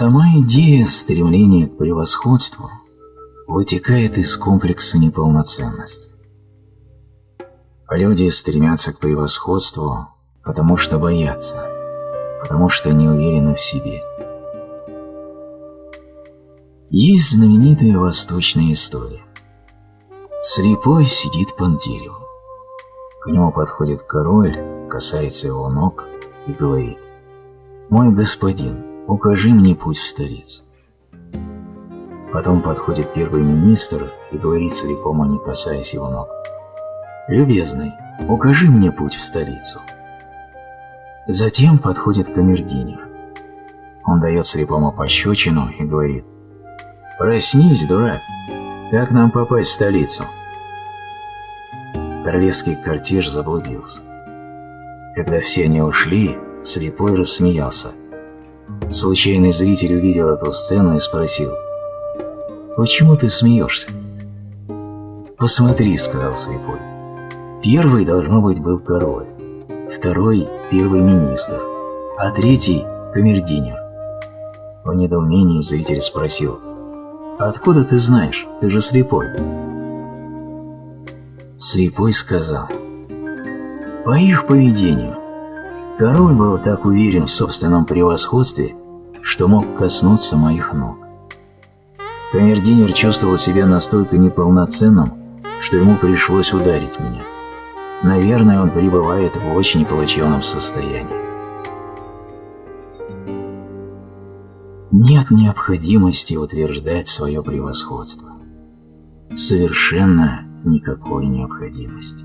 Сама идея стремления к превосходству вытекает из комплекса неполноценности. Люди стремятся к превосходству, потому что боятся, потому что не уверены в себе. Есть знаменитая восточная история. Слепой сидит под деревом. К нему подходит король, касается его ног и говорит «Мой господин, укажи мне путь в столицу». Потом подходит первый министр и говорит слепому, не касаясь его ног «Любезный, укажи мне путь в столицу». Затем подходит камердинер. Он дает слепому пощечину и говорит «Проснись, дурак! Как нам попасть в столицу?» Королевский кортеж заблудился. Когда все они ушли, слепой рассмеялся. Случайный зритель увидел эту сцену и спросил «Почему ты смеешься?» «Посмотри», — сказал слепой. «Первый, должно быть, был король, второй — первый министр, а третий — камердинер». В недоумении зритель спросил Откуда ты знаешь? Ты же слепой. Слепой сказал. По их поведению. Король был так уверен в собственном превосходстве, что мог коснуться моих ног. Камердинер чувствовал себя настолько неполноценным, что ему пришлось ударить меня. Наверное, он пребывает в очень плачевном состоянии. Нет необходимости утверждать свое превосходство. Совершенно никакой необходимости.